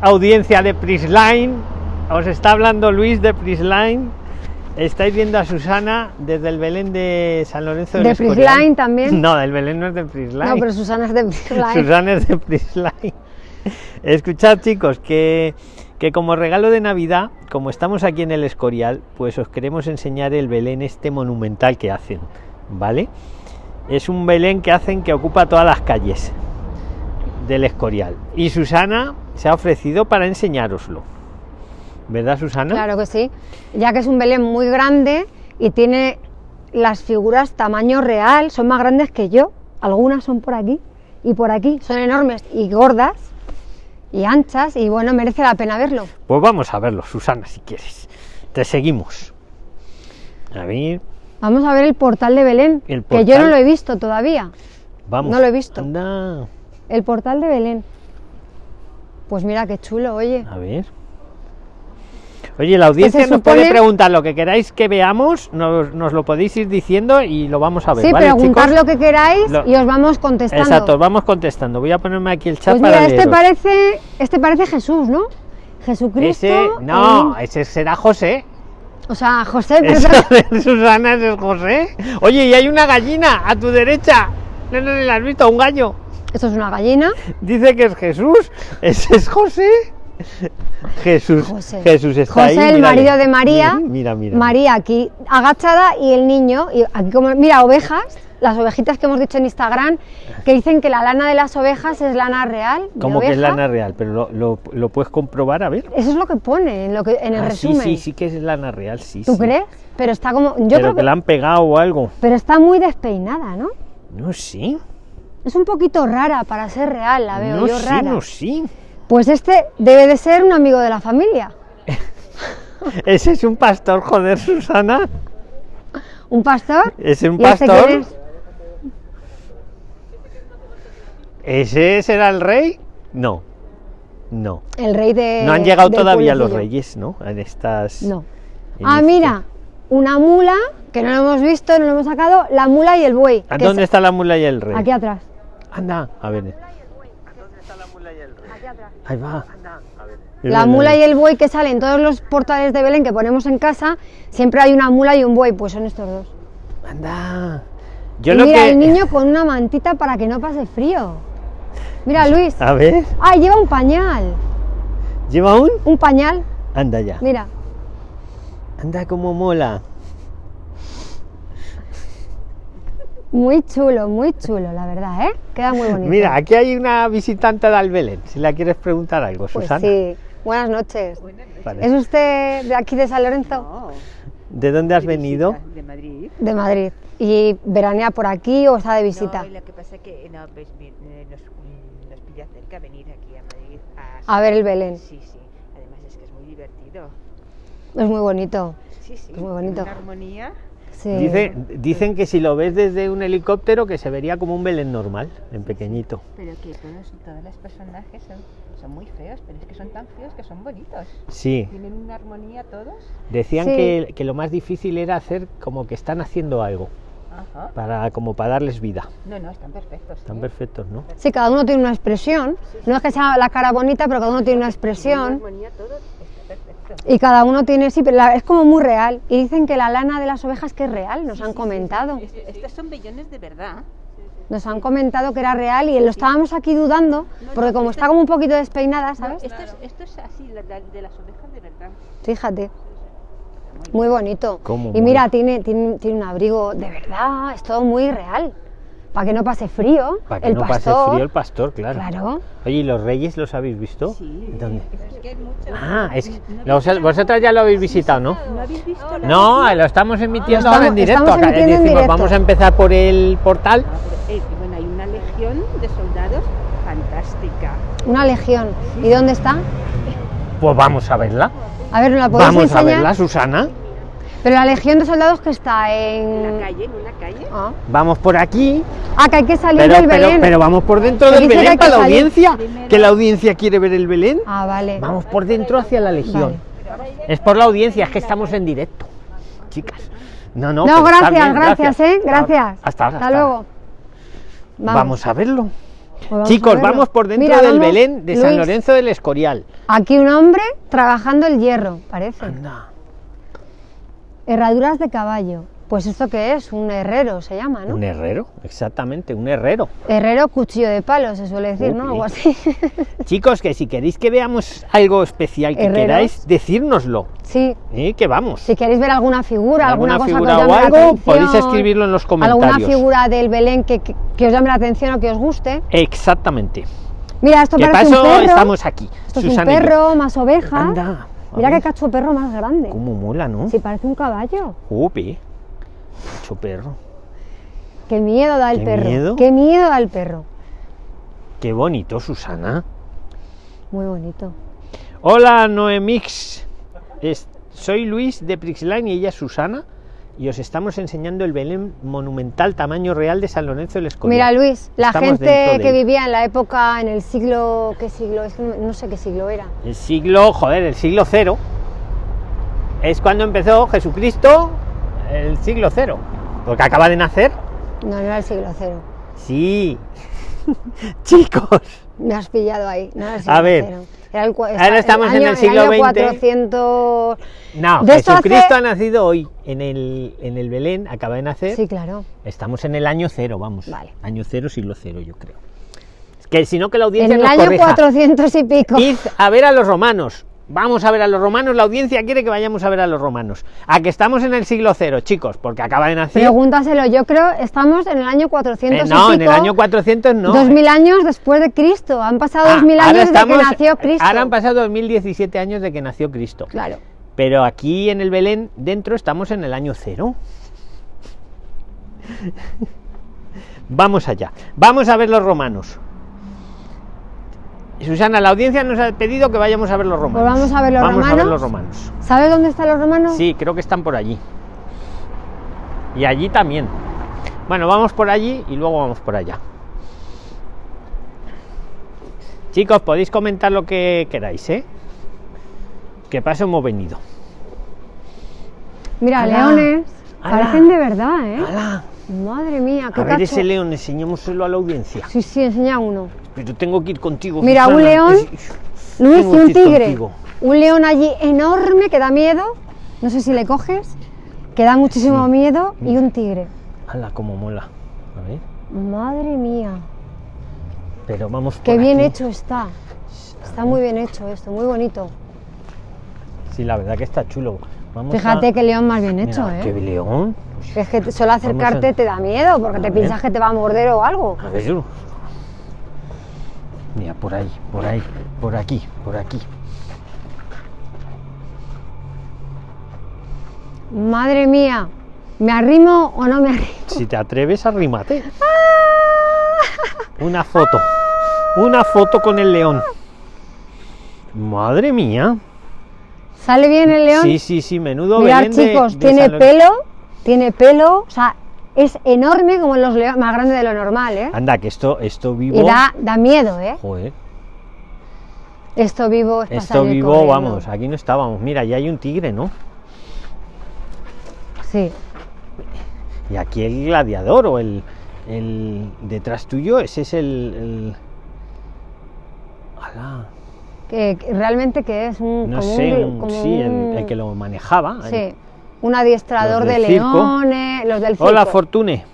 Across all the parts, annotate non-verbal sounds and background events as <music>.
audiencia de Prisline, os está hablando Luis de Prisline. Estáis viendo a Susana desde el Belén de San Lorenzo ¿De Escorial. Prisline también? No, el Belén no es de Prisline. No, pero Susana es de Prisline. Susana es de Prisline. Escuchad chicos, que, que como regalo de Navidad, como estamos aquí en el Escorial, pues os queremos enseñar el Belén este monumental que hacen, ¿vale? Es un Belén que hacen que ocupa todas las calles del Escorial. Y Susana se ha ofrecido para enseñároslo. ¿Verdad, Susana? Claro que sí, ya que es un Belén muy grande y tiene las figuras tamaño real, son más grandes que yo. Algunas son por aquí y por aquí, son enormes y gordas y anchas y bueno, merece la pena verlo. Pues vamos a verlo, Susana, si quieres. Te seguimos. A ver, Vamos a ver el portal de Belén, El que yo no lo he visto todavía. vamos. No lo he visto. Anda, El portal de Belén. Pues mira qué chulo, oye. a ver. Oye, la audiencia nos puede preguntar lo que queráis que veamos, nos, nos lo podéis ir diciendo y lo vamos a ver. Sí, ¿vale, preguntar chicos? lo que queráis Lo- y os vamos contestando. Exacto, vamos contestando. Voy a ponerme aquí el chat Pues para mira, este leeros. parece, este parece Jesús, ¿no? Jesucristo. Ese, no, ese será José. O sea, José, <laughs> de Susana ese es José. Oye, y hay una gallina a tu derecha. No, no, no la has visto, un gallo. Esto es una gallina. Dice que es Jesús. Ese es José. Jesús. José. Jesús está José, ahí. el mírale. marido de María. Mira, mira. María aquí agachada y el niño, y aquí como, mira, ovejas, las ovejitas que hemos dicho en Instagram, que dicen que la lana de las ovejas es lana real. Como que es lana real, pero lo, lo- lo puedes comprobar, a ver. Eso es lo que pone en, lo que, en el Ah, sí, resumen. sí, sí que es lana real, sí. ¿Tú sí. crees? Pero está como. Yo pero creo que que. la han pegado o algo. Pero está muy despeinada, ¿no? No, sí. Es un poquito rara para ser real, la veo no, yo sí, rara. no, sí. Pues este debe de ser un amigo de la familia. <laughs> Ese es un pastor, joder, Susana. ¿Un pastor? ¿Es un ¿Y este pastor? es? ¿Ese será el rey? No. No. El rey de. No han llegado todavía los reyes, ¿no? En estas. No. en Ah, este- mira, una mula, que no lo hemos visto, no lo hemos sacado, la mula y el buey. ¿A dónde es- está la mula y el rey? Aquí atrás. Anda, a ver. Ahí va. La mula y el buey que salen en todos los portales de Belén que ponemos en casa, siempre hay una mula y un buey, pues son estos dos. Anda. Yo y lo mira, que. el niño con una mantita para que no pase frío. Mira, Luis. A ver. Ah, lleva un pañal. ¿Lleva un? Un pañal, Anda ya. mira. Anda como mola. Muy chulo, muy chulo, la verdad, ¿eh? Queda muy bonito. Mira, aquí hay una visitante de Albelén. Si la quieres preguntar algo, Pues Susana. sí. Buenas noches. Vale. ¿Es usted de aquí de San Lorenzo? No, ¿De dónde has venido? visita De Madrid. De Madrid. ¿Y veranea por aquí o está de visita? No, lo que pasa es que no, pues, eh, nos, mm, nos pilla cerca venir aquí a Madrid. A ver el Belén. Sí, sí. Además es que es muy divertido. Es muy bonito. Sí, sí. Muy bonito. Una armonía. Sí. Dice- dicen que si lo ves desde un helicóptero que se vería como un Belén normal, en pequeñito. Pero que todos, todos los personajes son, son muy feos, pero es que son tan feos que son bonitos. Sí, Tienen una armonía todos. decían Sí. que, que lo más difícil era hacer como que están haciendo algo, Ajá. para, como para darles vida. No, no, están perfectos. Están ¿eh? perfectos, ¿no? Sí, cada uno tiene una expresión. No es que sea la cara bonita, pero cada uno tiene una Una expresión. armonía todos. Y cada uno tiene, sí, pero la- es como muy real. Y dicen que la lana de las ovejas que es real, nos han comentado. Est- Estos son bellones de verdad. Nos han comentado que era real y lo estábamos aquí dudando, porque como está como un poquito despeinada, ¿sabes? Esto es, esto es así, la- la- de las ovejas de verdad. Fíjate. Muy bonito. Cómo y mira, tiene, tiene, tiene un abrigo de verdad, es todo muy real. Para que no pase frío. Para que el no pastor, pase frío el pastor, claro. Claro. Oye, ¿y los reyes los habéis visto? Sí. ¿Dónde? Es que. Ah, es que ¿No los- vosotras ya lo habéis visitado, ¿no? ¿No habéis visto la No, lo estamos emitiendo ahora en estamos- directo. estamos acá. emitiendo en Decimos, directo. vamos a empezar por el portal. Ah, pero, eh, bueno, hay una legión de soldados fantástica. Una legión. ¿Y dónde está? Pues vamos a verla. A ver, ¿nos la podéis Vamos a enseñar? verla, Susana. Pero la legión de soldados que está En la en... calle, en una calle. Ah, Vamos por aquí. Ah, que hay que salir Pero, del pero, Belén. pero vamos por dentro del Belén para la salir audiencia. primero. Que la audiencia quiere ver el Belén. Ah, vale. Vamos por dentro hacia la legión. Vale. Es por la audiencia, es que estamos en directo. Chicas. No, no. No, gracias, bien, gracias, ¿eh? Gracias. Hasta ahora. Hasta luego. Vamos. a verlo. Pues vamos a Chicos, verlo. vamos por dentro Mira, del vamos, Belén de San Luis, Lorenzo del Escorial. Aquí un hombre trabajando el hierro, parece. Anda. Herraduras de caballo. Pues esto qué es, un herrero se llama, ¿no? Un herrero, exactamente, un herrero. Herrero cuchillo de palo, se suele decir, ¿no? Algo así. <laughs> Chicos, que si queréis que veamos algo especial que Herreros. queráis, decírnoslo. sí. ¿eh? Que vamos. Si queréis ver alguna figura, alguna, Alguna cosa figura que os o la algo, atención, podéis escribirlo en los Alguna comentarios. figura del Belén que, que- que os llame la atención o que os guste. Exactamente. Mira, esto ¿Qué parece pasó? un perro. Estamos aquí. Esto es un perro, más ovejas. Anda. Mira qué cacho perro más grande. Cómo mola, ¿no? Sí, parece un caballo. Upi. Mucho perro. Qué miedo da el Qué perro. miedo. Qué miedo da el perro. Qué bonito, Susana. Muy bonito. Hola, Noemix. Es- soy Luis de Prixline y ella es Susana. Y os estamos enseñando el Belén monumental tamaño real de San Lorenzo del Escorial. Mira, Luis, la Estamos gente que vivía en la época, en el siglo. ¿Qué siglo? Es que no, sé qué siglo era. El siglo, joder, el siglo cero. Es cuando empezó Jesucristo, el siglo cero. Porque acaba de nacer. No, no era el siglo cero. Sí. <laughs> Chicos. Me has pillado ahí. No era el siglo A ver. cero. Era el Ahora esta- estamos en año- el siglo año. 400. No, De Jesucristo hace- ha nacido hoy en el, en el Belén, acaba de nacer. Sí, claro. Estamos en el año cero, vamos. Vale. Año cero, siglo cero, yo creo. Es que si no, que la En audiencia el nos año corrija. 400 y pico. Id a ver a los romanos. Vamos a ver a los romanos. La audiencia quiere que vayamos a ver a los romanos. A que estamos en el siglo cero, chicos, porque acaba de nacer. Pregúntaselo, yo creo, estamos en el año 400 Eh, y no, en pico, el año 400 no. 2000 años después de Cristo. Han pasado Ah, 2000 ahora años desde estamos- que nació Cristo. Ahora han pasado 2017 años de que nació Cristo. Claro. Pero aquí en el Belén, dentro, estamos en el año cero. Vamos allá. Vamos a ver los romanos. Susana, la audiencia nos ha pedido que vayamos a ver los romanos. Pues vamos a ver los Vamos a ver romanos. los romanos. ¿Sabes dónde están los romanos? Sí, creo que están por allí. Y allí también. Bueno, vamos por allí y luego vamos por allá. Chicos, podéis comentar lo que queráis, ¿eh? Que paso hemos venido. Mira, leones. Parecen de verdad, ¿eh? ¡Hala! Madre mía, qué A ver cacho. ese león, enseñémoselo a la audiencia. Sí, sí, enseña uno. Pero tengo que ir contigo. Mira, un león. Es- Luis, y un tigre. contigo. Un león allí enorme que da miedo. No sé si le coges. Que da muchísimo Sí. miedo. Y un tigre. ¡Hala, cómo mola! A ver, Madre mía. pero vamos por Qué bien hecho está. Está muy bien hecho esto, muy bonito. Sí, la verdad que está chulo. Vamos Fíjate a- qué león más bien Mira, hecho, ¡Qué ¿eh? león! Que es que solo acercarte a- te da miedo porque A te ver. piensas que te va a morder o algo. A ver. Mira, por ahí, por ahí, por aquí, por aquí. Madre mía. ¿Me arrimo o no me arrimo? Si te atreves, arrímate. Una foto. Una foto con el león. Madre mía. ¿Sale bien el león? Sí, sí, sí, menudo Mirad, Belén chicos, de tiene San pelo, tiene pelo, o sea, es enorme como los leones, más grande de lo normal, ¿eh? Anda, que esto, esto vivo. Y da, da miedo, ¿eh? Joder, Esto vivo es esto vivo, corriendo. vamos, aquí no estábamos. Mira, ya hay un tigre, ¿no? Sí. Y aquí el gladiador o el, el detrás tuyo, ese es el. el... ¡Hala! Que, realmente que es un. No como sé, un- un- como sí, el, un- el que lo manejaba. el- Sí. Un adiestrador de leones, los del circo. Hola, Fortune.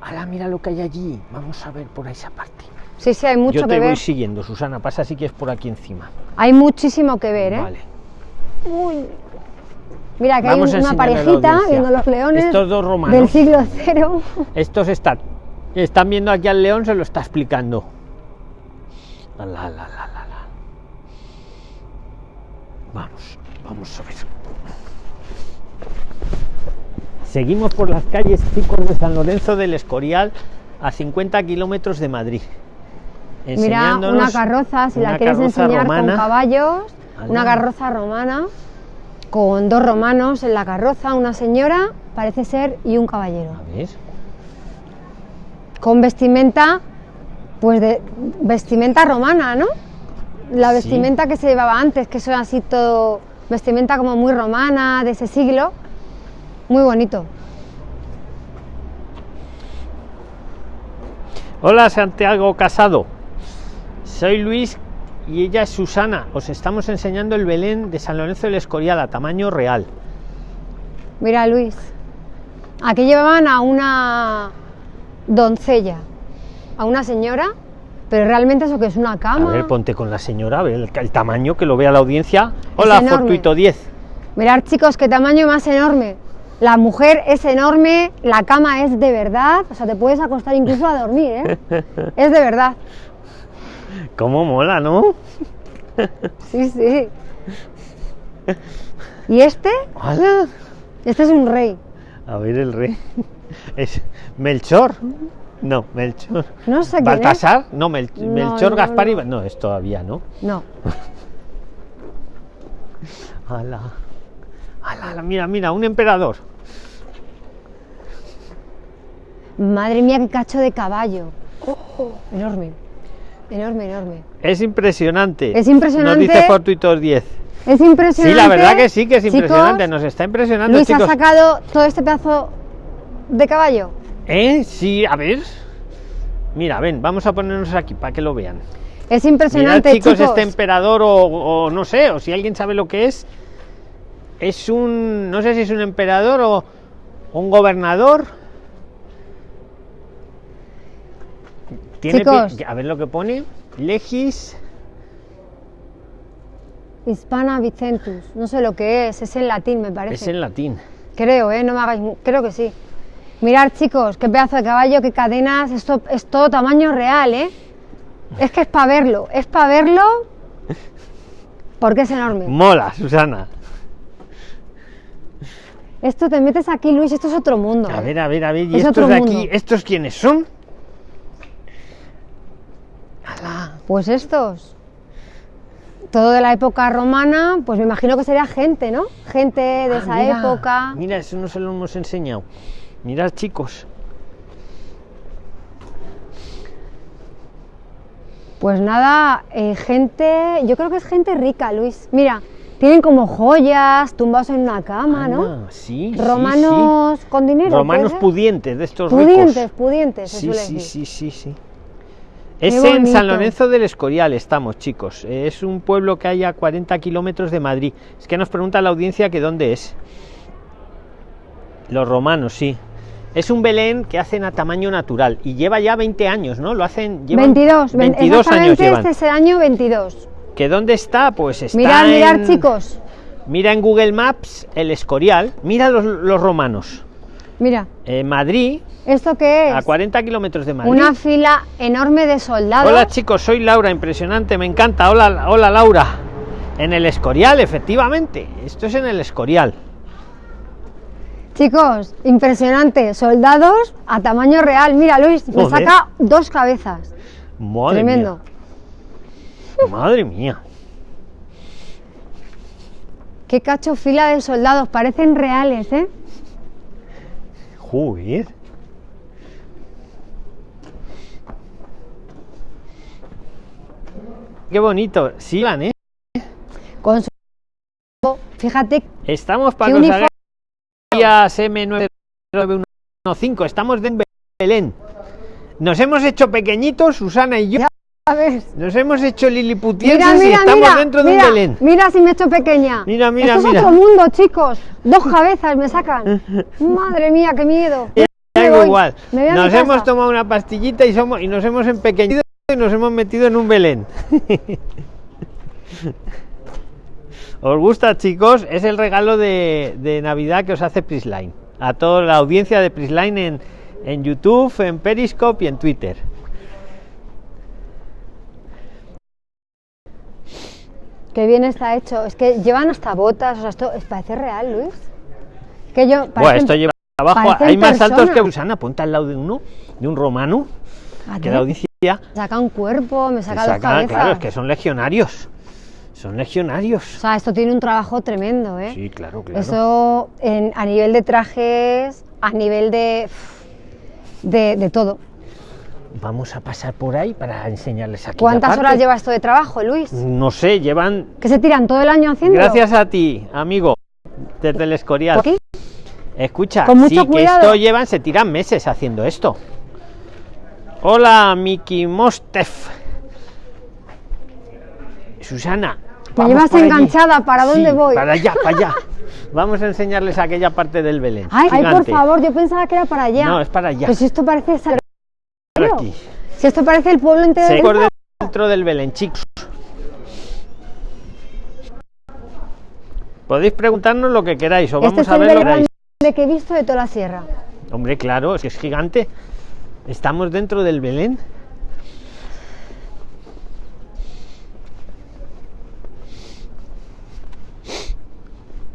¡Hala, mira lo que hay allí! Vamos a ver por esa parte. Sí, sí, hay mucho Yo que te voy ver. siguiendo, Susana. Pasa si quieres por aquí encima. Hay muchísimo que ver, ¿eh? Vale. Uy. Mira, que Vamos hay una parejita viendo los leones Estos dos romanos. del siglo cero. Estos están, están viendo aquí al león, se lo está explicando. Vamos, vamos a ver. Seguimos por las calles chicos de San Lorenzo del Escorial a 50 kilómetros de Madrid. Mira, una carroza, si la una quieres carroza enseñar romana. con caballos, una carroza romana, con dos romanos en la carroza, una señora, parece ser, y un caballero. A ver. Con vestimenta, pues de vestimenta romana, ¿no? La Sí. vestimenta que se llevaba antes, que son así todo, vestimenta como muy romana, de ese siglo, muy bonito. Hola Santiago Casado. Soy Luis y ella es Susana. Os estamos enseñando el Belén de San Lorenzo del Escorial a tamaño real. Mira, Luis. Aquí llevaban a una doncella, a una señora, pero realmente eso que es una A cama. ver, ponte con la señora, a ver el, el tamaño que lo vea la audiencia. Hola. Fortuito 10. Mirad, chicos, qué tamaño más enorme. La mujer es enorme, la cama es de verdad, o sea, te puedes acostar incluso a dormir, ¿eh? <laughs> Es de verdad. ¿Cómo mola, no? <laughs> Sí, sí. ¿Y este? Hola. Este es un rey. A ver el rey. Es Melchor. No, Melchor. No sé. Baltasar. No, Mel- No, Melchor, no, Gaspar y... no. No, es todavía, ¿no? No. <laughs> Ala. Ala, ala, mira, mira, un emperador. Madre mía, qué cacho de caballo. Enorme. Enorme, enorme. Es impresionante. Es impresionante. Nos dice Fortuitos 10. Es impresionante. Sí, la verdad que sí, que es Chicos, impresionante. Nos está impresionando, Luis chicos. ha sacado todo este pedazo de caballo. ¿Eh? Sí, a ver. Mira, ven, vamos a ponernos aquí para que lo vean. Es Mirad, impresionante, chicos, chicos. este emperador o, o no sé, o si alguien sabe lo que es, es un, no sé si es un emperador o un gobernador. Tiene Chicos. a ver lo que pone. Legis. Hispana Vicentus. No sé lo que es, es en latín, me parece. Es en latín. Creo, ¿eh? No me hagáis... Creo que sí. Mirad, chicos, qué pedazo de caballo, qué cadenas. Esto es todo tamaño real, ¿eh? Es que es para verlo. Es para verlo porque es enorme. Mola, Susana. Esto te metes aquí, Luis, esto es otro mundo. A ¿eh? ver, a ver, a ver. ¿Y Es estos de aquí, mundo. estos quiénes son? Pues estos. Todo de la época romana, pues me imagino que sería gente, ¿no? Gente de Ah, esa mira, época. Mira, eso no se lo hemos enseñado. Mirad, chicos. Pues nada, eh, gente, yo creo que es gente rica, Luis. Mira, tienen como joyas, tumbados en una cama, ¿no? Anda, sí, sí, Romanos con dinero. ¿puede Romanos pudientes, de estos pudientes, ricos. pudientes, se Sí, suele sí, decir. sí, sí, sí. Es en San. Lorenzo del Escorial, estamos, chicos. Es un pueblo que hay a 40 kilómetros de Madrid. Es que nos pregunta la audiencia que dónde es. Los romanos, sí. Es un Belén que hacen a tamaño natural y lleva ya 20 años, ¿no? Lo hacen. llevan 22, ven- 22 años llevan. este es el año 22. ¿Que dónde está? Pues está. Mirad, mirad, chicos. Mira en Google Maps el Escorial. Mira los, los romanos. Mira, Eh, Madrid, ¿esto qué es? a 40 kilómetros de Madrid. Una fila enorme de soldados. Hola chicos, soy Laura, impresionante, me encanta. Hola, hola Laura. En el Escorial, efectivamente. Esto es en el Escorial. Chicos, impresionante. Soldados a tamaño real. Mira, Luis, me Joder. saca dos cabezas. Madre Tremendo. mía. Madre mía. Qué cacho fila de soldados. Parecen reales, ¿eh? Joder. Qué bonito. Sigan, ¿eh? Con su... Fíjate, Estamos para ¿Qué que os uniforme? hagáis M99115. Estamos de Belén. Nos hemos hecho pequeñitos, Susana y yo. Nos hemos hecho liliputienses y estamos mira, dentro de mira, un Belén. Mira si me he hecho pequeña. Mira, mira, Esto mira. es otro mundo, chicos. Dos cabezas me sacan. <laughs> Madre mía, qué miedo. Voy, igual. me Nos casa. hemos tomado una pastillita y somos y nos hemos empequeñido y nos hemos metido en un Belén. <laughs> ¿Os gusta, chicos? Es el regalo de, de Navidad que os hace Prisline. A toda la audiencia de Prisline en, en YouTube, en Periscope y en Twitter. Qué bien está hecho. Es que llevan hasta botas. O sea, esto es- parece real, Luis. Que yo. Bueno, esto lleva abajo. Hay más altos que. Susana. Ponte al lado de uno, de un romano, Fíjate, que la audiencia. Saca un cuerpo, me te saca dos saca- cabezas. claro, es que son legionarios. Son legionarios. O sea, esto tiene un trabajo tremendo, ¿eh? Sí, claro, claro. Eso en- a nivel de trajes, a nivel de. de, de todo. Vamos a pasar por ahí para enseñarles aquí. ¿Cuántas parte. horas lleva esto de trabajo, Luis? No sé, llevan. ¿Que se tiran todo el año haciendo? Gracias a ti, amigo, desde el Escorial. Aquí. Escucha, Con mucho sí, que cuidado. esto llevan, se tiran meses haciendo esto. Hola, Miki Mostef. Susana. Me llevas allí. enganchada, ¿para dónde Sí, voy? Para allá, para allá. <laughs> Vamos a enseñarles aquella parte del Belén. Ay, ay, por favor, yo pensaba que era para allá. No, es para allá. Pues si esto parece aquí. Si esto parece el pueblo entero Se de por dentro del Belén, chicos. Podéis preguntarnos lo que queráis o Este vamos es a el ver lo que queráis. grande que he visto de toda la sierra. Hombre, claro, es que es gigante. Estamos dentro del Belén.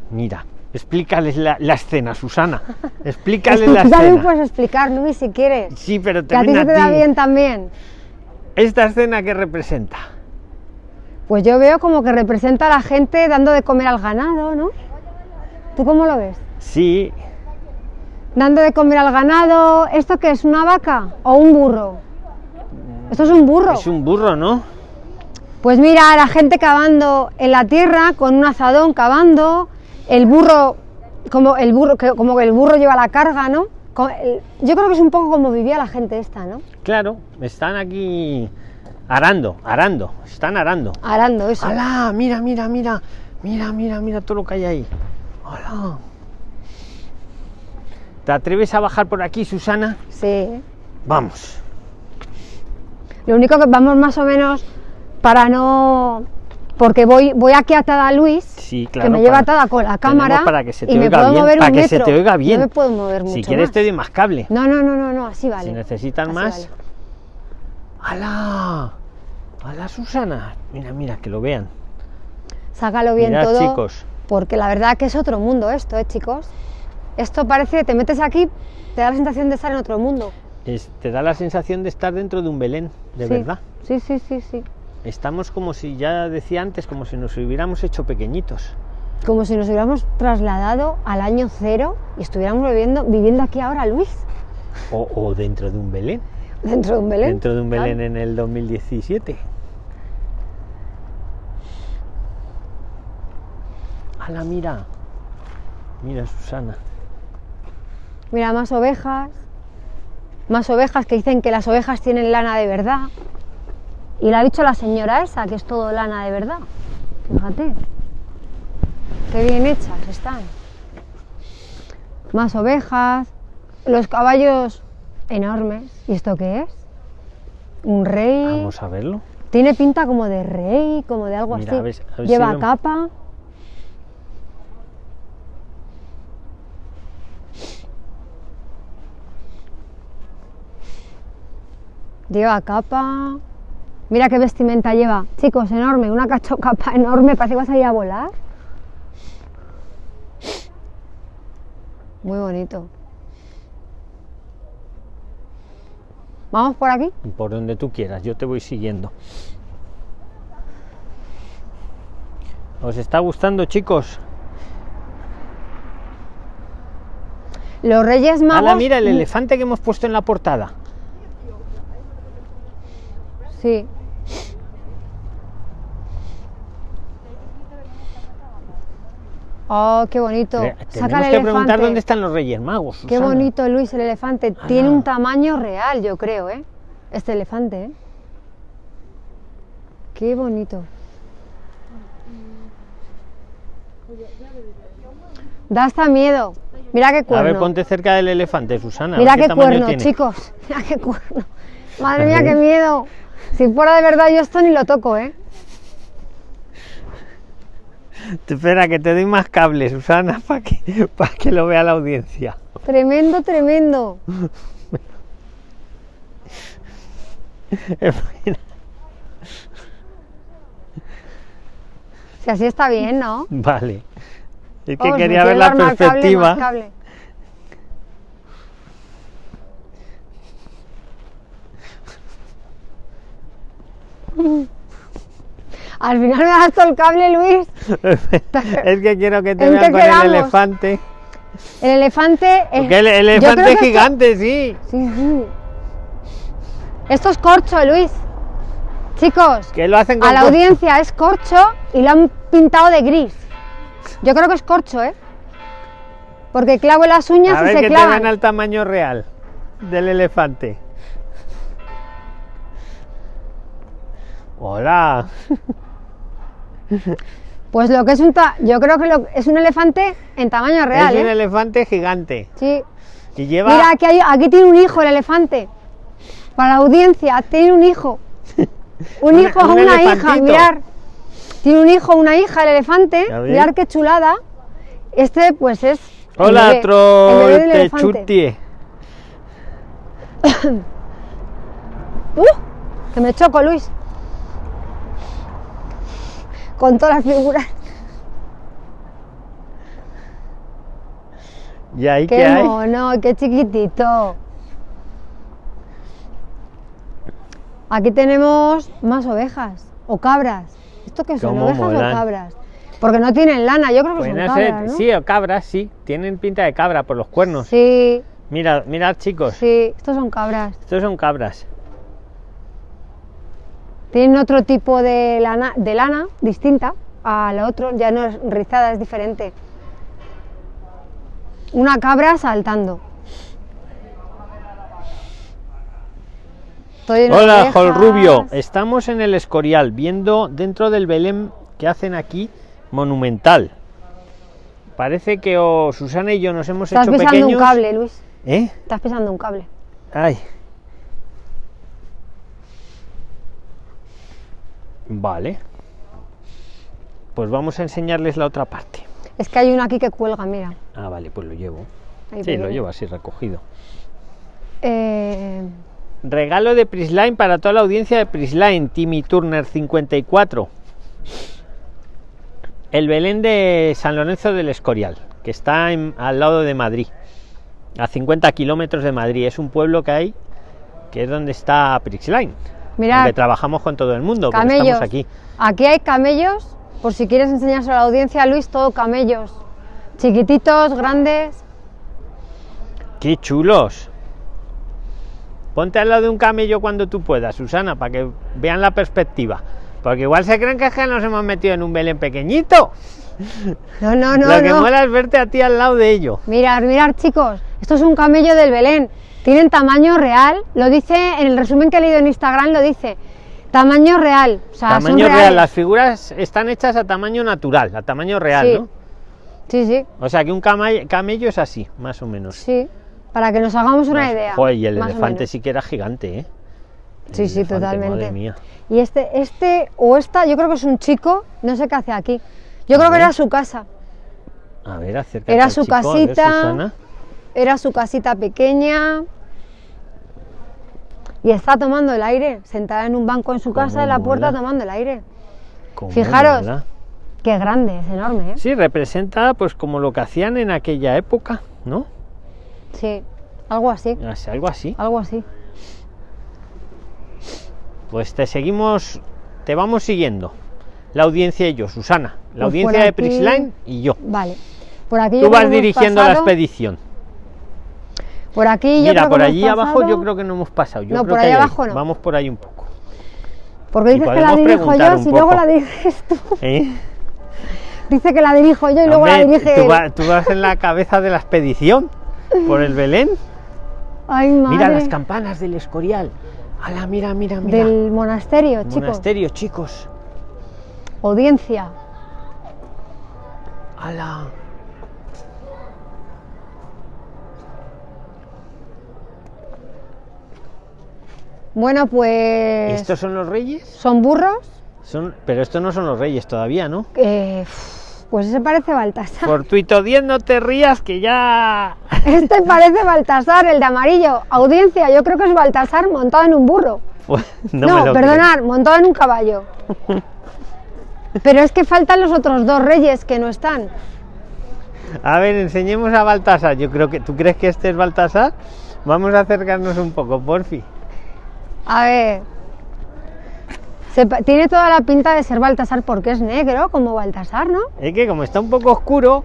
Mira, explícales la, la escena, Susana. <laughs> Explícales la Tú también escena. puedes explicar, Luis, si quieres. Sí, pero Que a ti se te da bien también. ¿Esta escena qué representa? Pues yo veo como que representa a la gente dando de comer al ganado, ¿no? ¿Tú cómo lo ves? Sí, Dando de comer al ganado. ¿Esto qué es? ¿Una vaca o un burro? Esto es un burro. es un burro, ¿no? Pues mira, la gente cavando en la tierra con un azadón cavando, el burro como el burro como que el burro lleva la carga, ¿no? Yo creo que es un poco como vivía la gente esta, ¿no? Claro, están aquí arando, arando, están arando. Arando eso. ¡Hala! Mira, mira, mira, mira, mira, mira todo lo que hay ahí. ¡Hala! ¿Te atreves a bajar por aquí, Susana? Sí. Vamos. Lo único que vamos más o menos para no porque voy voy aquí atada a Luis, Sí, claro. que me lleva atada con la cámara para que se te y me oiga puedo bien, mover para un que metro. se te oiga bien. No me puedo mover mucho si quieres más. te doy más cable. No, no, no, no, no, así vale. Si necesitan Así más. vale. ¡Hala! ¡Hala, Susana! Mira, mira, que lo vean. Sácalo bien Mirad, todo. chicos. Porque la verdad que es otro mundo esto, ¿eh, chicos? Esto parece, te metes aquí, te da la sensación de estar en otro mundo. Es- te da la sensación de estar dentro de un Belén, de Sí, verdad. Sí, sí, sí, sí. Estamos como si, ya decía antes, como si nos hubiéramos hecho pequeñitos. Como si nos hubiéramos trasladado al año cero y estuviéramos viviendo, viviendo aquí ahora, Luis, O, o dentro de un Belén. dentro de un Belén. Dentro de un Claro. Belén en el 2017. ¡Hala, mira! Mira, Susana. Mira, más ovejas. Más ovejas que dicen que las ovejas tienen lana de verdad. Y lo ha dicho la señora esa, que es todo lana de verdad. Fíjate. Qué bien hechas están. Más ovejas. Los caballos enormes. ¿Y esto qué es? Un rey. Vamos a verlo. Tiene pinta como de rey, como de algo Mira, así. a ver- a ver si Lleva lo- capa. Lleva capa. Mira qué vestimenta lleva. Chicos, enorme. Una cacho capa enorme. Parece que vas a ir a volar. Muy bonito. ¿Vamos por aquí? Por donde tú quieras, yo te voy siguiendo. ¿Os está gustando, chicos? Los Reyes Magos. ¡Hala, mira el elefante que hemos puesto en la portada! Sí. Oh, qué bonito. Saca Tenemos el que preguntar dónde están los Reyes Magos. Qué bonito, Luis, el elefante. Tiene Ah. un tamaño real, yo creo, ¿eh? Este elefante, ¿eh? Qué bonito. Da hasta miedo. Mira qué A cuerno. ver, ponte cerca del elefante, Susana. a Mira qué tamaño cuerno, tiene. chicos. <laughs> Mira qué cuerno. Madre A mía, qué miedo. Si fuera de verdad yo esto ni lo toco, ¿eh? Espera, que te doy más cables, Susana, <laughs> para que, para que lo vea la audiencia. Tremendo, tremendo. <laughs> Si así está bien, ¿no? vale. Es que quería ver la perspectiva. cable. Al final me das todo el cable, Luis. <laughs> es que quiero que te ¿En vean qué con el elefante. El elefante es. Porque el, elefante es esto- gigante, sí. Sí, sí. Esto es corcho, Luis. Chicos, Que lo hacen con a la audiencia es corcho y lo han pintado de gris. Yo creo que es corcho, ¿eh? Porque clavo las uñas A y ver se que te clavan. vean al tamaño real del elefante. Hola. <laughs> Pues lo que es un... ta- Yo creo que lo- es un elefante en tamaño real, es un ¿eh? elefante gigante. Sí. Y lleva. Mira, aquí, hay- aquí tiene un hijo el elefante. Para la audiencia, tiene un hijo. <laughs> Un Un- hijo o una hija, mirar. Tiene un hijo o una hija el elefante. Mirar qué chulada. Este, pues es. el Hola, el bebé elefante. trolltechutie. <coughs> ¡Uh! Que me choco, Luis. Con todas las figuras. ¿Y ahí qué, ¡Qué hay? mono! ¡Qué chiquitito! Aquí tenemos más ovejas o cabras. ¿Esto qué son? ¿Ovejas molan. o cabras? Porque no tienen lana, yo creo que son cabras, ¿no? sí, o cabras, sí. Tienen pinta de cabra por los cuernos. sí, Mira, mirad, chicos. sí, estos son cabras. Estos son cabras. Tienen otro tipo de lana, de lana distinta a la otro, ya no es rizada, es diferente. Una cabra saltando. Hola, Jol. Rubio. Estamos en el Escorial, viendo dentro del Belén que hacen aquí monumental. Parece que o Susana y yo nos hemos Estás hecho pisando pequeños. un cable, Luis. ¿Eh? Estás pisando un cable. Ay. Vale. Pues vamos a enseñarles la otra parte. Es que hay uno aquí que cuelga, mira. Ah, vale, pues lo llevo. Ahí Sí, lo llevo así recogido. Eh, Regalo de Prisline para toda la audiencia de Prisline, Timmy Turner 54. El Belén de San Lorenzo del Escorial, que está en- al lado de Madrid, a 50 kilómetros de Madrid. Es un pueblo que hay, que es donde está Prisline. Mirad. Aunque trabajamos con todo el mundo, pero camellos. estamos aquí. Aquí hay camellos, por si quieres enseñárselo a la audiencia, Luis, todo camellos. Chiquititos, grandes. ¡Qué chulos! Ponte al lado de un camello cuando tú puedas, Susana, para que vean la perspectiva. Porque igual se creen que es que nos hemos metido en un Belén pequeñito. No, no, no, Lo que no. mola es verte a ti al lado de ello. Mirad, mirad, chicos. Esto es un camello del Belén. Tienen tamaño real. Lo dice en el resumen que he leído en Instagram, lo dice. Tamaño real. O sea, son tamaño real, las figuras están hechas a tamaño natural, a tamaño real, Sí. ¿no? Sí, sí, O sea que un camello es así, más o menos. sí. Para que nos hagamos una Más- idea. Joder, y el elefante sí que era gigante, ¿eh? El Sí, sí, totalmente. Madre mía. Y este, este o esta, yo creo que es un chico, no sé qué hace aquí. Yo A creo que ver. era su casa. A ver, acércate Era su chico, ver, casita. Susana. Era su casita pequeña. Y está tomando el aire, sentada en un banco en su casa en la puerta mola. tomando el aire. Fijaros. mola. Qué grande, es enorme, ¿eh? Sí, representa pues como lo que hacían en aquella época, ¿no? Sí, algo así, Algo así. algo así. Pues te seguimos, te vamos siguiendo. La audiencia y yo, Susana. La Pues audiencia de Prisline y yo. Vale. Por aquí Tú vas dirigiendo la expedición. Por aquí yo Mira, creo que por hemos allí abajo yo pasado- creo que no hemos pasado. Yo No, creo por que hay- abajo no. Vamos por ahí un poco. Porque dices que la dirijo yo, si luego la diriges tú. ¿Eh? Dice que la dirijo yo y luego la dirige tú, él. va- tú vas en la cabeza de la expedición por el Belén. Ay, madre. Mira las campanas del Escorial. Ala, mira, mira, mira. Del monasterio, chicos. Monasterio, chicos. Audiencia. Ala. Bueno, pues. ¿Estos son los reyes? ¿Son burros? Son, pero estos no son los reyes todavía, ¿no? Eh, pues ese parece Baltasar. Fortuito 10, no te rías que ya. <laughs> Este parece Baltasar, el de amarillo. Audiencia, yo creo que es Baltasar montado en un burro. Pues, no, No, me lo perdonar, montado en un caballo. <laughs> Pero es que faltan los otros dos reyes que no están. A ver, enseñemos a Baltasar. Yo creo que. ¿Tú crees que este es Baltasar? Vamos a acercarnos un poco, porfi. A ver. Se tiene toda la pinta de ser Baltasar porque es negro, como Baltasar, ¿no? Es que como está un poco oscuro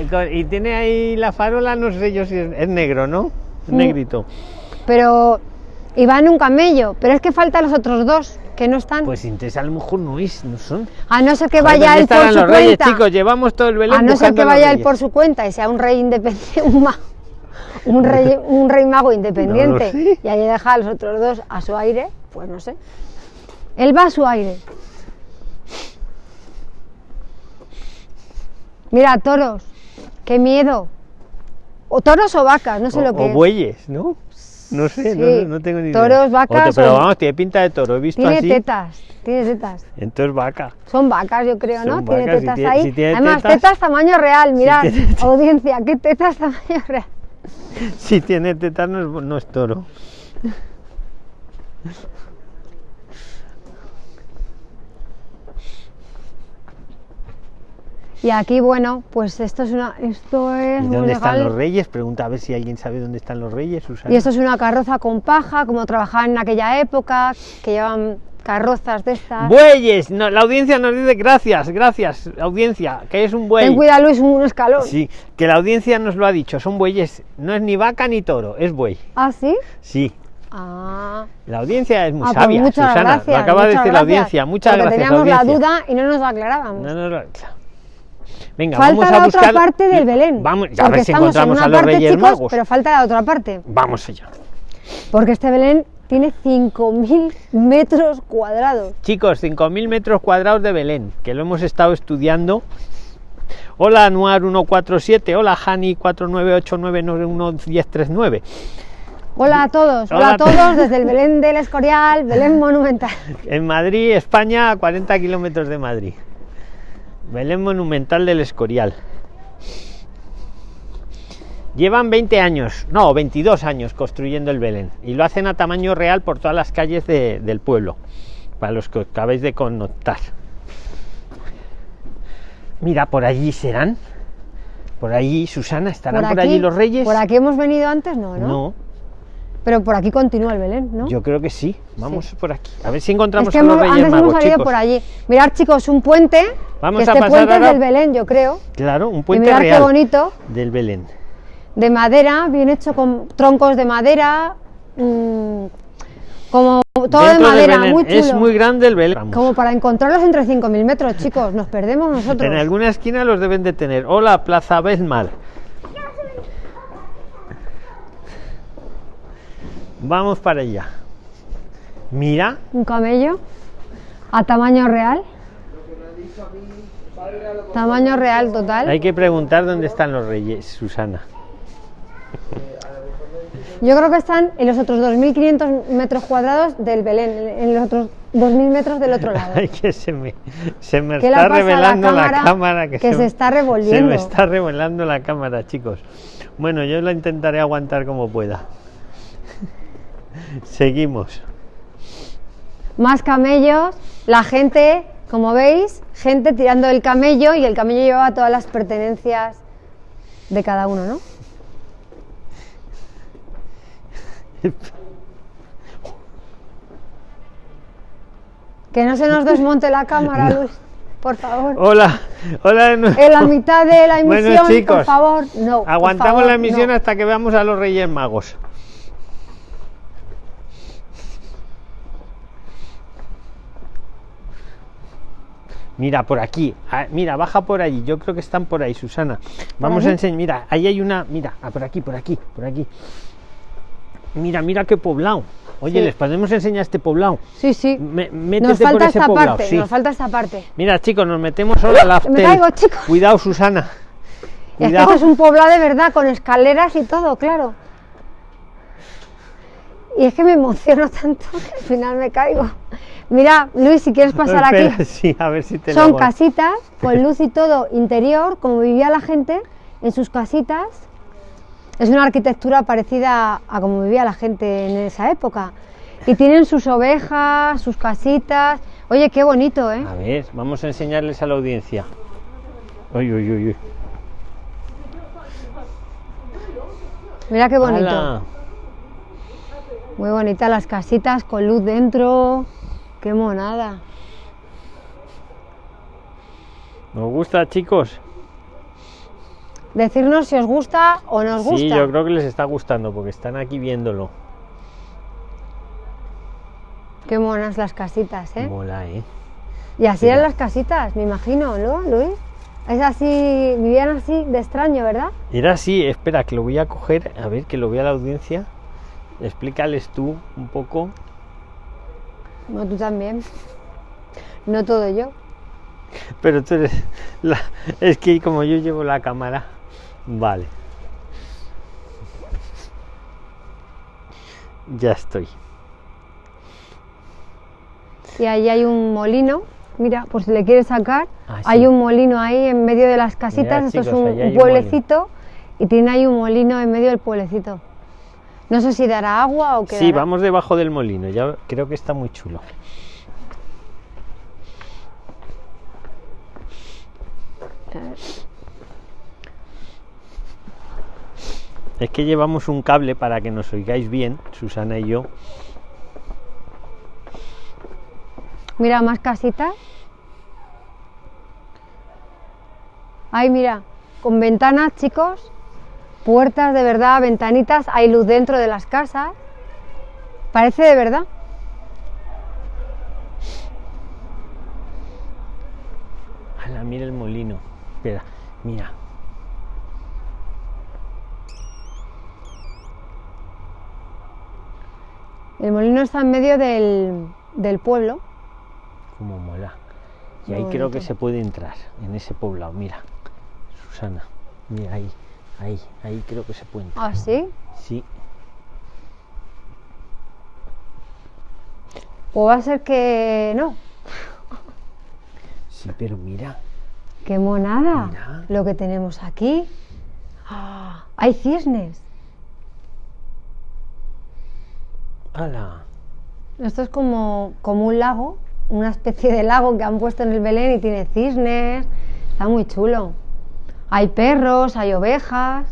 y co- y tiene ahí la farola, no sé yo si es, es negro, ¿no? Es negrito. Pero. Y va en un camello. Pero es que faltan los otros dos que no están. Pues entonces a lo mejor no es, no son. a no ser que vaya ¿dónde él por su los reyes, cuenta. chicos? Llevamos todo el Belén A no ser que vaya él reyes. por su cuenta y sea un rey independiente, <laughs> un, un <laughs> rey, un rey mago independiente y ahí deja a los otros dos a su aire, pues no sé. Él va a su aire. Mira, toros. Qué miedo. O toros o vacas, no sé o, lo que o es. bueyes, ¿no? No sé, no- Sí. no, tengo ni idea. Toros, vacas Otro, pero o- vamos, tiene pinta de toro, he visto Tiene así. tetas, tiene tetas. Entonces vaca. Son vacas, yo creo, ¿no? Son tiene vacas, tetas tiene- ahí. si tiene Además, tetas- tetas tamaño real, mirad, tiene audiencia, qué tetas tamaño real. <laughs> Si tiene tetas no es, toro. Y aquí, bueno, pues esto es una, esto es ¿Y muy dónde están legal. los reyes? Pregunta a ver si alguien sabe dónde están los reyes, Susana. Y esto es una carroza con paja, como trabajaban en aquella época, que llevan carrozas de estas. Bueyes, no, la audiencia nos dice gracias, gracias, audiencia, que es un buey. Ten cuidado, Luis, un escalón. Sí, que la audiencia nos lo ha dicho, son bueyes, no es ni vaca ni toro, es buey. ¿Ah, sí? Sí, Ah, la audiencia es muy Ah, pues sabia, muchas Susana, gracias. lo acaba de decir la audiencia, muchas porque gracias. teníamos audiencia. la duda y no nos la aclarábamos. No, no, no. Venga, falta vamos a la buscar otra parte del Belén. Vamos, a porque ver si estamos encontramos en a los parte, Reyes chicos, Magos. pero falta la otra parte. Vamos allá. Porque este Belén tiene 5.000 metros cuadrados. Chicos, 5.000 metros cuadrados de Belén, que lo hemos estado estudiando. Hola Anuar 147, hola Hani 4989911039. Hola a todos, hola, Hola a a to- todos desde el Belén del Escorial, Belén Monumental. <laughs> En Madrid, España, a 40 kilómetros de Madrid. Belén Monumental del Escorial. Llevan 20 años, no, 22 años construyendo el Belén y lo hacen a tamaño real por todas las calles de- del pueblo, para los que os acabáis de connotar. Mira, por allí serán. Por allí, Susana, ¿estarán por, allí los reyes? Por aquí hemos venido antes, no, ¿no? no, Pero por aquí continúa el Belén, ¿no? yo creo que sí. Vamos por aquí. A ver si encontramos es que a los hemos- reyes antes magos, hemos salido chicos. por allí. Mirad, chicos, un puente. Vamos que a este pasar puente ahora- es del Belén, yo creo. Claro, un Y puente mirad qué bonito. del Belén. De madera, bien hecho con troncos de madera, mm, como todo de Dentro madera, muy chulo. Es muy grande el Belén. Vamos. Como para encontrarlos entre 5.000 metros, chicos, nos perdemos nosotros. En alguna esquina los deben de tener. Hola, Plaza Belmar. Vamos para allá. Mira, Un camello a tamaño real. Tamaño real total. hay que preguntar dónde están los reyes, Susana. Yo creo que están en los otros 2.500 metros cuadrados del Belén, en los otros 2.000 metros del otro lado. <laughs> Ay, que se me, se me ¿Qué le está la revelando la cámara. Que, que se está Se revolviendo? me está revelando la cámara, chicos. Bueno, yo la intentaré aguantar como pueda. <laughs> Seguimos. Más camellos, la gente, como veis, gente tirando el camello y el camello llevaba todas las pertenencias de cada uno, ¿no? Que no se nos desmonte la cámara, Luis, por favor. Hola, hola. En la mitad de la Bueno, emisión, chicos, por favor, no. Aguantamos favor, la emisión no. hasta que veamos a los Reyes Magos. Mira, por aquí. Ah, Mira, baja por allí. Yo creo que están por ahí, Susana. Vamos a enseñar. Mira, ahí hay una. Mira, ah, por aquí, por aquí, por aquí. Mira, mira qué poblado. Oye, Sí. les podemos enseñar este poblado. Sí, sí. Me- Nos por falta ese esta poblado. parte, sí. nos falta esta parte. Mira, chicos, nos metemos ahora Me after. caigo, chicos. Cuidado, Susana. Y es que es un poblado de verdad, con escaleras y todo, claro. Y es que me emociono tanto que al final me caigo. Mira, Luis, si quieres pasar <laughs> Espera, aquí, Sí, a ver si te son lo- casitas con <laughs> luz y todo interior, como vivía la gente en sus casitas. Es una arquitectura parecida a como vivía la gente en esa época. Y tienen sus ovejas, sus casitas. Oye, qué bonito, ¿eh? A ver, vamos a enseñarles a la audiencia. Uy, uy, uy, uy. Mira qué bonito. ¡Hala! Muy bonitas las casitas con luz dentro. Qué monada. ¿Nos gusta, chicos? Decirnos si os gusta o no os gusta. Sí, yo creo que les está gustando porque están aquí viéndolo. Qué monas las casitas, ¿eh? Mola, ¿eh? Y así Mira. eran las casitas, me imagino, ¿no, Luis? Es así, vivían así de extraño, ¿verdad? Era así, espera, que lo voy a coger, a ver, que lo vea la audiencia. Explícales tú un poco. No, tú también. No todo yo. Pero tú eres la... Es que como yo llevo la cámara, vale. Ya estoy. Y ahí hay un molino. Mira, por si le quieres sacar, Ah, sí. hay un molino ahí en medio de las casitas. Esto es chicos, un, pueblecito y tiene ahí un molino en medio del pueblecito. No sé si dará agua o qué. Sí, vamos debajo del molino. Ya creo que está muy chulo. Es que llevamos un cable para que nos oigáis bien, Susana y yo. Mira, más casitas. Ay, mira, con ventanas, chicos. Puertas de verdad, ventanitas. Hay luz dentro de las casas. Parece de verdad. Ala, mira el molino. Espera, mira. El molino está en medio del, del pueblo. Cómo mola. Y Muy ahí creo que se puede entrar, en ese poblado. Mira, Susana. Mira ahí, ahí, ahí creo que se puede entrar. ¿Ah, sí? Sí, O va a ser que no. sí, pero mira. ¡Qué monada! Mira. Lo que tenemos aquí. Ah, hay cisnes. ¡Hala! Esto es como, como un lago, una especie de lago que han puesto en el Belén y tiene cisnes. Está muy chulo. Hay perros, hay ovejas.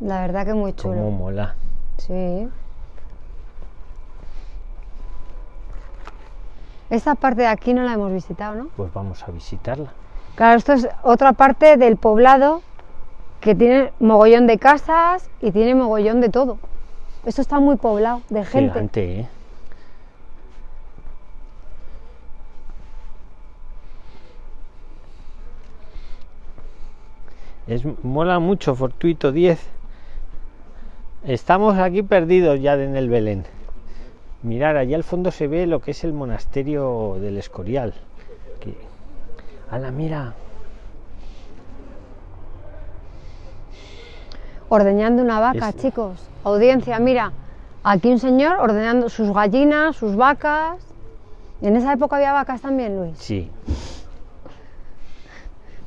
La verdad que muy chulo. mola. Sí. Esta parte de aquí no la hemos visitado, ¿no? Pues vamos a visitarla. Claro, esto es otra parte del poblado que tiene mogollón de casas y tiene mogollón de todo. Esto está muy poblado de gente. ¿eh? Es, mola mucho, Fortuito 10. Estamos aquí perdidos ya en el Belén. Mirar, allá al fondo se ve lo que es el monasterio del Escorial. ¡Hala, mira! Ordeñando una vaca, Es- chicos. Audiencia, mira. Aquí un señor ordeñando sus gallinas, sus vacas. ¿En esa época había vacas también, Luis? Sí,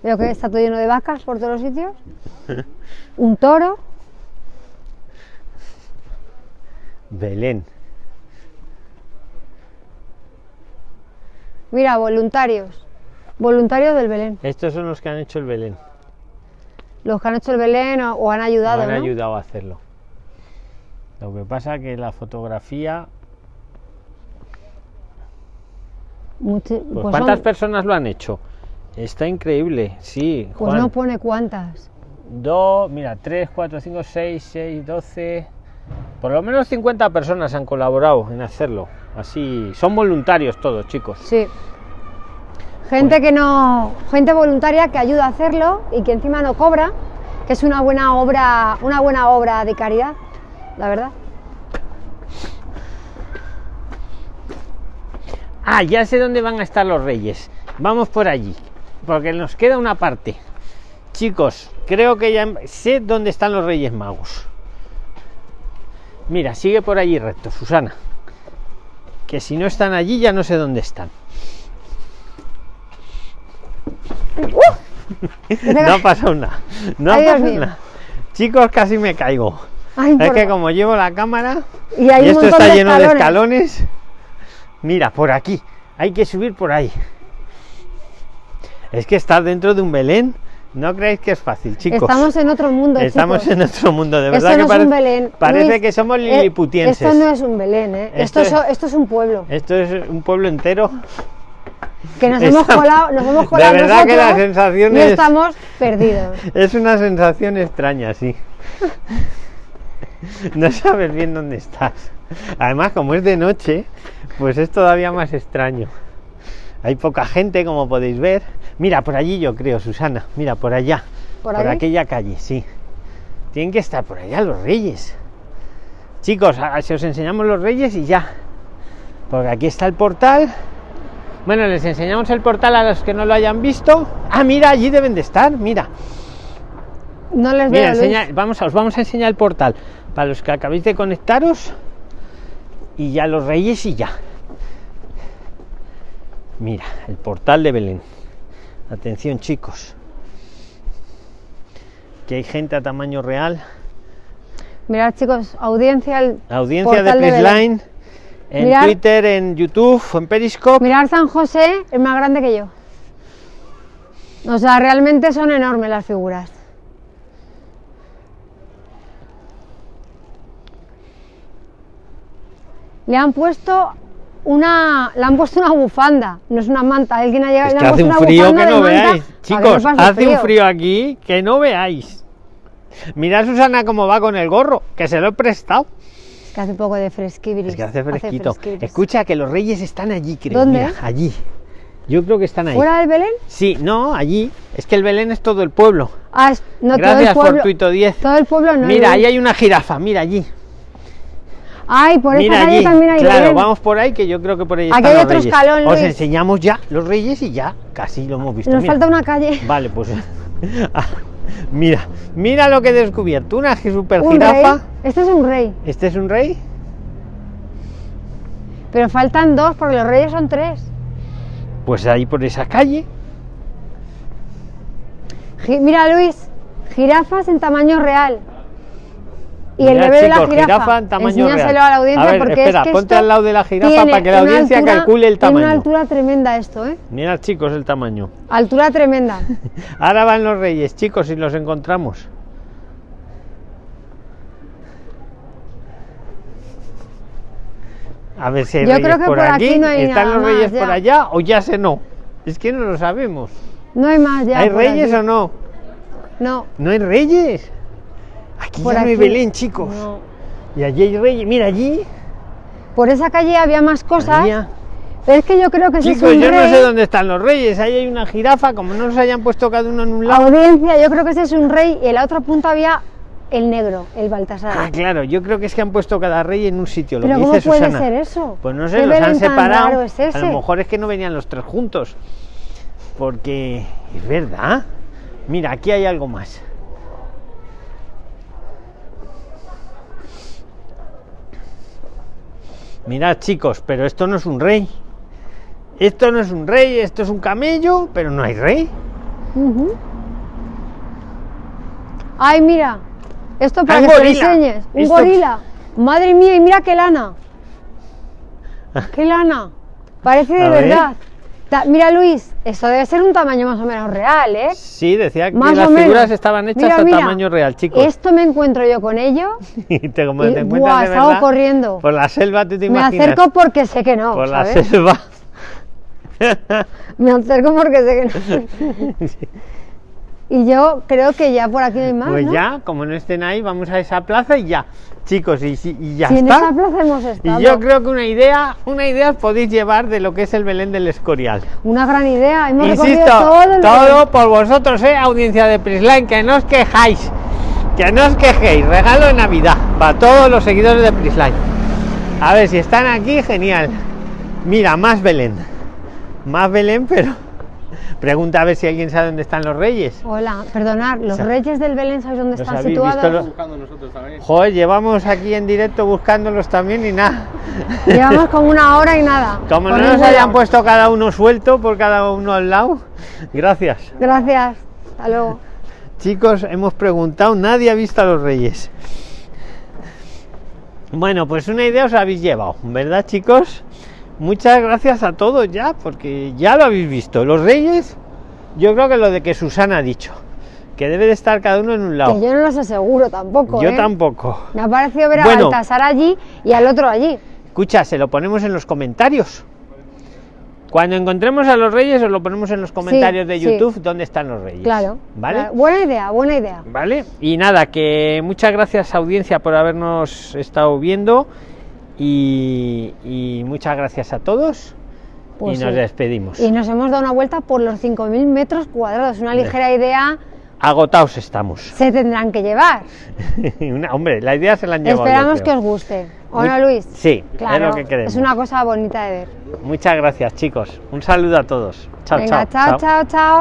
Veo que está todo lleno de vacas por todos los sitios. <laughs> Un toro. Belén. Mira, voluntarios. Voluntarios del Belén. Estos son los que han hecho el Belén. Los que han hecho el Belén o, o han ayudado, han ¿no? ayudado a hacerlo. Lo que pasa que la fotografía, Muchi- pues, pues ¿cuántas son- personas lo han hecho? Está increíble, sí. pues Juan. no pone cuántas. Dos, mira, 3, 4, 5, 6, 6, 12. Por lo menos 50 personas han colaborado en hacerlo. Así, son voluntarios todos, chicos. Sí. Gente que no, gente voluntaria que ayuda a hacerlo y que encima no cobra, que es una buena obra, una buena obra de caridad, la verdad. Ah, ya sé dónde van a estar los reyes. Vamos por allí, porque nos queda una parte. Chicos, creo que ya sé dónde están los reyes magos. Mira, sigue por allí recto, Susana. Que si no están allí ya no sé dónde están. No ha pasado nada. No ha pasado nada. Chicos, casi me caigo. Ay, Es que como llevo la cámara y esto está de lleno de escalones. Mira, por aquí. Hay que subir por ahí. Es que estar dentro de un Belén, no creéis que es fácil, chicos. Estamos en otro mundo, Estamos chicos. en otro mundo, de verdad no que es parece, un Belén. parece Luis, que somos eh, liliputienses. esto no es un Belén, ¿eh? Esto Esto, es- es, esto es un pueblo. Esto es un pueblo entero. Que nos <laughs> hemos colado, nos hemos De colado verdad que la sensación es- estamos perdidos. <laughs> Es una sensación extraña, sí. <laughs> No sabes bien dónde estás. Además, como es de noche, pues es todavía más extraño. Hay poca gente, como podéis ver. Mira, por allí yo creo, Susana. Mira, por allá. ¿Por aquella calle, sí. Tienen que estar por allá los reyes. Chicos, si os enseñamos los reyes y ya. Porque aquí está el portal. Bueno, les enseñamos el portal a los que no lo hayan visto. Ah, mira, allí deben de estar, mira. No les Mira, veo, Luis. enseña- vamos, a- os vamos a enseñar el portal para los que acabéis de conectaros y ya los reyes y ya. Mira, el portal de Belén. Atención, chicos. Que hay gente a tamaño real. Mirad, chicos, audiencia. Audiencia de. Prisline en. Twitter, en YouTube, en Periscope. Mirar San José es más grande que yo. O sea, realmente son enormes las figuras. Le han puesto una, le han puesto una bufanda, no es una manta. Alguien ha llegado Es y le que han hace puesto un frío que no veáis. que Chicos, hace un frío aquí que no veáis. Mirad Susana cómo va con el gorro, que se lo he prestado. Que hace un poco de fresquibris. Es que hace fresquito. Escucha que los reyes están allí, creo. ¿Dónde? Mira, allí. Yo creo que están ahí. ¿Fuera del Belén? Sí, no, allí. Es que el Belén es todo el pueblo. Ah, es- no todo Gracias el pueblo. Fortuito 10. Todo el pueblo no. Mira, ahí hay una jirafa, mira allí. Ay, por mira esa calle allí. también hay claro, Belén. vamos por ahí que yo creo que por ahí Aquí están hay los otro reyes. escalón, Os enseñamos ya los reyes y ya casi lo hemos visto. Nos Mira. falta una calle. Vale, pues <laughs> <laughs> mira, mira lo que he descubierto. Una super Un jirafa. rey. Este es un rey. ¿Este es un rey? Pero faltan dos porque los reyes son tres. Pues ahí por esa calle. Mira, Luis, jirafas en tamaño real. Y el bebé de la jirafa. tamaño Enséñaselo real. a la audiencia A ver, porque espera, es que ponte esto al lado de la jirafa para que la audiencia altura- calcule el Tiene una tamaño. altura tremenda esto, ¿eh? Mirad, chicos, el tamaño. Altura tremenda. <laughs> Ahora van los reyes, chicos, si los encontramos. A ver si hay Yo reyes creo que por, por aquí no hay ¿Están nada los reyes más, por allá o ya se no? Es que no lo sabemos. No hay más ya. ¿Hay reyes aquí. o no? No. ¿No hay reyes? Aquí Por ya no hay aquí. Belén, chicos. no. Y allí hay reyes. Mira, allí. Por esa calle había más cosas. había- Pero es que yo creo que ese es un yo no sé dónde están los reyes. Ahí hay una jirafa, como no se hayan puesto cada uno en un lado. Audiencia, yo creo que ese es un rey y en la otra punta había el negro, el Baltasar. Ah, claro, yo creo que es que han puesto cada rey en un sitio. Lo Pero que ¿cómo dice puede Susana. ser eso? Pues no sé, ¿Qué los han separado. A lo mejor es que no venían los tres juntos. Porque es verdad. Mira, aquí hay algo más. Mirad, chicos, pero esto no es un rey. Esto no es un rey, esto es un camello, pero no hay rey. Ay, mira. Esto para que te enseñes. Un Esto- gorila. Madre mía, y mira qué lana. <laughs> Qué lana. Parece de A ver. Ta- mira, Luis, esto debe ser un tamaño más o menos real, ¿eh? Sí, decía que Más las menos. figuras estaban hechas Mira, a mira. tamaño real, chicos. Esto me encuentro yo con ello. <laughs> Y te, como y, te encuentras buah, de salgo verdad, corriendo. Por la selva, ¿tú te Me imaginas? acerco porque sé que no, por la selva. <laughs> Me acerco porque sé que no. <laughs> y yo creo que ya por aquí no hay más, Pues ¿no? ya, como no estén ahí, vamos a esa plaza y ya. Chicos, y, ya Si en está. esa plaza hemos estado. Y yo creo que una idea, una idea os podéis llevar de lo que es el Belén del Escorial. Una gran idea. Hemos Insisto, recorrido todo el todo por vosotros, eh, audiencia de Prisline, que no os quejáis, que no os quejéis, regalo de Navidad para todos los seguidores de Prisline. A ver si están aquí, genial. Mira, más Belén, más Belén, pero pregunta a ver si alguien sabe dónde están los reyes. Hola, perdonad, los reyes del Belén, ¿sabéis dónde ¿Los están habéis situados? visto los- buscando nosotros también. Joder, llevamos aquí en directo buscándolos también y nada. Llevamos como una hora y nada. Como no nos hayan lado. puesto cada uno suelto por cada uno al lado. Gracias. Gracias. Hasta luego. Chicos, hemos preguntado, nadie ha visto a los reyes. Bueno, pues una idea os habéis llevado, ¿verdad, chicos? Muchas gracias a todos ya, porque ya lo habéis visto. Los reyes, yo creo que lo de que Susana ha dicho, que debe de estar cada uno en un lado. Que yo no los aseguro tampoco. Yo ¿eh? tampoco. Me ha parecido ver a Bueno. Baltasar allí y al otro allí. Escucha, se lo ponemos en los comentarios. Cuando encontremos a los reyes, os lo ponemos en los comentarios de sí. YouTube dónde están los reyes. Claro. ¿Vale? claro. Buena idea, buena idea. ¿Vale? Y nada, que muchas gracias audiencia por habernos estado viendo y, y muchas gracias a todos Pues y nos sí. despedimos. Y nos hemos dado una vuelta por los 5.000 metros cuadrados. Una ligera idea agotados estamos. Se tendrán que llevar. <laughs> Una- hombre, la idea se la han llevado. yo Esperamos que os guste. ¿O no, Luis? Sí, Claro, es lo que queremos. es una cosa bonita de ver. Muchas gracias, chicos. Un saludo a todos. Chao, Venga, chao. chao, chao, chao.